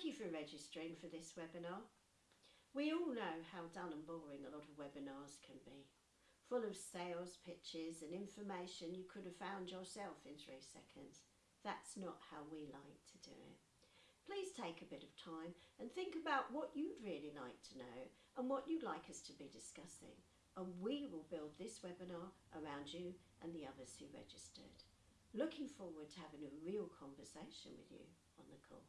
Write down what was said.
Thank you for registering for this webinar. We all know how dull and boring a lot of webinars can be, full of sales pitches and information you could have found yourself in three seconds. That's not how we like to do it. Please take a bit of time and think about what you'd really like to know and what you'd like us to be discussing. And we will build this webinar around you and the others who registered. Looking forward to having a real conversation with you on the call.